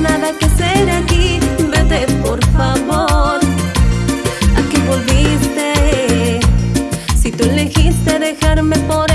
nada que hacer aquí, vete por favor. ¿A qué volviste? Si tú elegiste dejarme por